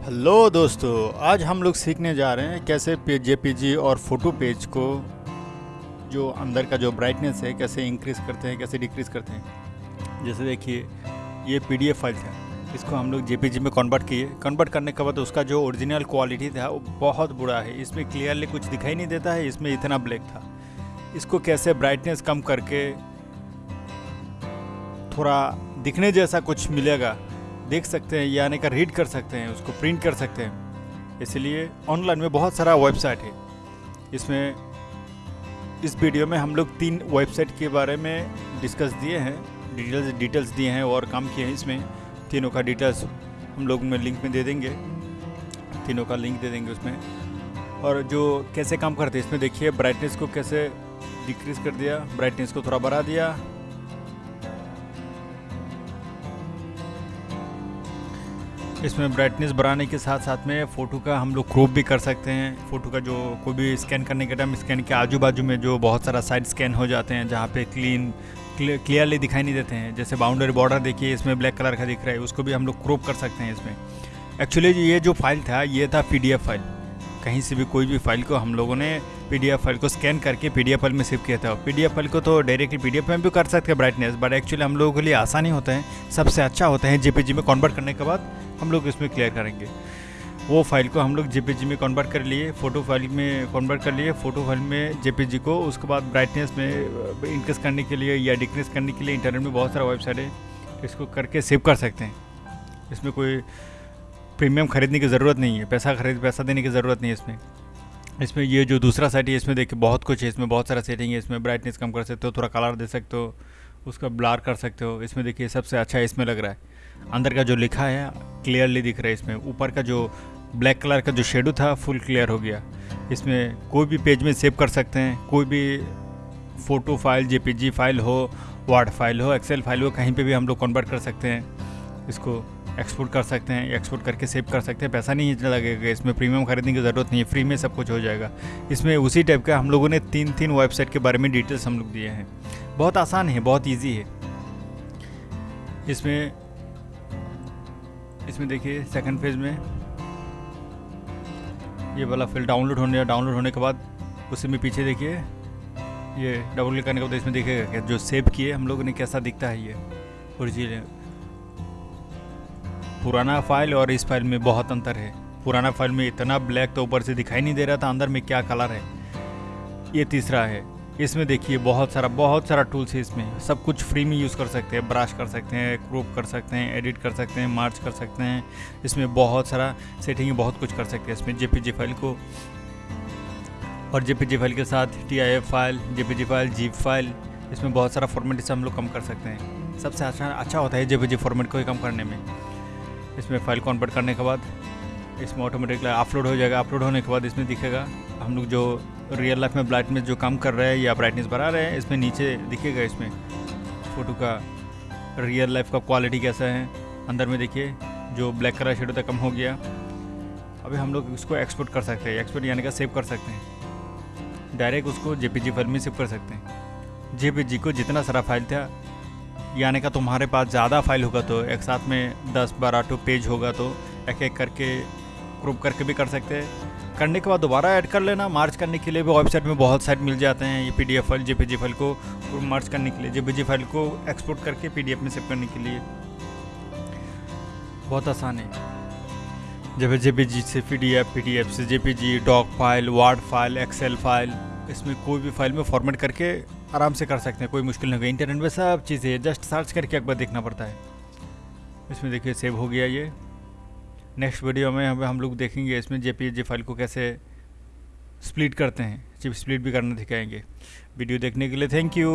Hello दोस्तों, आज हम लोग सीखने जा रहे हैं कैसे जेपीजी और फ़ोटो पेज को जो अंदर का जो ब्राइटनेस है, कैसे इंक्रीज करते हैं, कैसे डिक्रीज करते हैं। जैसे देखिए, ये पीडीएफ फ़ाइल था, इसको हम लोग जेपीजी में कन्वर्ट किए। कन्वर्ट करने के बाद उसका जो ओरिजिनल क्वालिटी था, वो बहुत बुरा है। इसमें क्लियरली कुछ दिखाई नहीं देता है, इसमें इतना ब्लैक था। इसको कैसे ब्राइटनेस कम करके थोड़ा दिखने जैसा कुछ मिलेगा देख सकते हैं, यानी का रीड कर सकते हैं, उसको प्रिंट कर सकते हैं। इसलिए ऑनलाइन में बहुत सारा वेबसाइट है। इसमें इस वीडियो में हम लोग तीन वेबसाइट के बारे में डिस्कस दिए हैं डिटेल्स डिटेल्स दिए हैं और काम किए हैं इसमें। तीनों का डिटेल्स हम लोग में लिंक में दे देंगे। तीनों का लिंक दे देंगे उसमें। और जो कैसे काम करते हैं, इसमें देखिए ब्राइटनेस को कैसे डिक्रीज कर दिया ब्राइटनेस को थोड़ा बढ़ा दिया। इसमें ब्राइटनेस बढ़ाने के साथ साथ में फ़ोटो का हम लोग क्रॉप भी कर सकते हैं। फ़ोटो का जो कोई भी स्कैन करने के टाइम स्कैन के आजू बाजू में जो बहुत सारा साइड स्कैन हो जाते हैं, जहाँ पे क्लीन क्लियरली दिखाई नहीं देते हैं। जैसे बाउंड्री बॉर्डर देखिए, इसमें ब्लैक कलर का दिख रहा है, उसको भी हम लोग क्रॉप कर सकते हैं इसमें। एक्चुअली ये जो फ़ाइल था, ये था पीडीएफ फ़ाइल कहीं से भी कोई भी फ़ाइल को हम लोगों ने पीडीएफ फ़ाइल को स्कैन करके पी फ़ाइल में सेव किया था। पी फ़ाइल को तो डायरेक्टली पीडीएफ में भी कर सकते हैं ब्राइटनेस बट एक्चुअली हम लोगों के लिए आसानी होता है। सबसे अच्छा होता है जे में कन्वर्ट करने के बाद हम लोग इसमें क्लियर करेंगे। वो फ़ाइल को हम लोग जे में कन्वर्ट कर लिए फ़ोटो फ़ाइल में कन्वर्ट कर लिए फ़ोटो फ़ाइल में जे को, उसके बाद ब्राइटनेस में इंक्रीज करने के लिए या डिक्रीज करने के लिए इंटरनेट में बहुत सारा वेबसाइट है, इसको करके सेव कर सकते हैं। इसमें कोई प्रीमियम खरीदने की ज़रूरत नहीं है, पैसा खरीद, पैसा देने की ज़रूरत नहीं है इसमें। इसमें ये जो दूसरा साइट है, इसमें देखिए बहुत कुछ है, इसमें बहुत सारा सेटिंग है, इसमें ब्राइटनेस कम कर सकते हो, थोड़ा कलर दे सकते हो, उसका ब्लार कर सकते हो। इसमें देखिए सबसे अच्छा इसमें लग रहा है। अंदर का जो लिखा है क्लियरली दिख रहा है इसमें। ऊपर का जो ब्लैक कलर का जो शेडो था फुल क्लियर हो गया। इसमें कोई भी पेज में सेव कर सकते हैं। कोई भी फ़ोटो फ़ाइल जेपीजी फ़ाइल हो वार्ड फ़ाइल हो एक्सेल फ़ाइल हो, कहीं पे भी हम लोग कन्वर्ट कर सकते हैं इसको। एक्सपोर्ट कर सकते हैं एक्सपोर्ट करके सेव कर सकते हैं। पैसा नहीं लगेगा, इसमें प्रीमियम खरीदने की ज़रूरत नहीं है फ्री में सब कुछ हो जाएगा। इसमें उसी टाइप का हम लोगों ने तीन तीन वेबसाइट के बारे में डिटेल्स हम लोग दिए हैं। बहुत आसान है, बहुत ईजी है। इसमें इसमें देखिए सेकंड फ़ेज़ में ये वाला फिल डाउनलोड होने डाउनलोड होने के बाद उसी में पीछे देखिए, ये डबल करने के बाद इसमें देखिएगा जो सेव किए हम लोगों ने कैसा दिखता है ये। ओरिजिनल पुराना फ़ाइल और इस फ़ाइल में बहुत अंतर है। पुराना फ़ाइल में इतना ब्लैक तो ऊपर से दिखाई नहीं दे रहा था, अंदर में क्या कलर है? ये तीसरा है। इसमें देखिए, बहुत सारा बहुत सारा टूल्स है इसमें। सब कुछ फ्री में यूज़ कर सकते हैं ब्रश कर सकते हैं क्रूप कर सकते हैं एडिट कर सकते हैं मार्च कर सकते हैं। इसमें बहुत सारा सेटिंग बहुत कुछ कर सकते हैं इसमें। जे फ़ाइल को। और जेपीजी फ़ाइल के साथ TIF file JPG file zip file इसमें बहुत सारा फॉर्मेट इसे हम लोग कम कर सकते हैं। सबसे अच्छा अच्छा होता है जे फॉर्मेट को ही कम करने में। इसमें फ़ाइल कन्वर्ट करने के बाद, इसमें ऑटोमेटिकली अपलोड हो जाएगा। अपलोड होने के बाद इसमें दिखेगा, हम लोग जो रियल लाइफ में ब्राइटनेस जो काम कर रहे हैं या ब्राइटनेस बढ़ा रहे हैं, इसमें नीचे दिखेगा इसमें। फ़ोटो का रियल लाइफ का क्वालिटी कैसा है? अंदर में देखिए, जो ब्लैक कलर शेड है, कम हो गया। अभी हम लोग इसको एक्सपोर्ट कर सकते हैं। एक्सपोर्ट यानी का सेव कर सकते हैं। डायरेक्ट उसको जे फ़ाइल में सेव कर सकते हैं। जेपीजी को जितना सारा फ़ाइल था यानी का तुम्हारे पास ज़्यादा फ़ाइल होगा तो एक साथ में दस बारह टू पेज होगा तो एक एक करके ग्रुप करके भी कर सकते हैं। करने के बाद दोबारा ऐड कर लेना। मार्च करने के लिए भी वेबसाइट में बहुत साइट मिल जाते हैं। ये पीडीएफ फ़ाइल जेपीजी फ़ाइल को मार्च करने के लिए जेपीजी फ़ाइल को एक्सपोर्ट करके पीडीएफ में सेव करने के लिए। बहुत आसान है। जब जेपीजी से पीडीएफ पीडीएफ से JPG doc file word file excel file इसमें कोई भी फ़ाइल में फॉर्मेट करके आराम से कर सकते हैं, कोई मुश्किल नहीं होगी। इंटरनेट में सब चीज़ें जस्ट सर्च करके एक बार देखना पड़ता है। इसमें देखिए सेव हो गया ये। नेक्स्ट वीडियो में हम हम लोग देखेंगे इसमें जे पी फ़ाइल को कैसे स्प्लिट करते हैं। चिप स्प्लिट भी करना दिखाएँगे। वीडियो देखने के लिए थैंक यू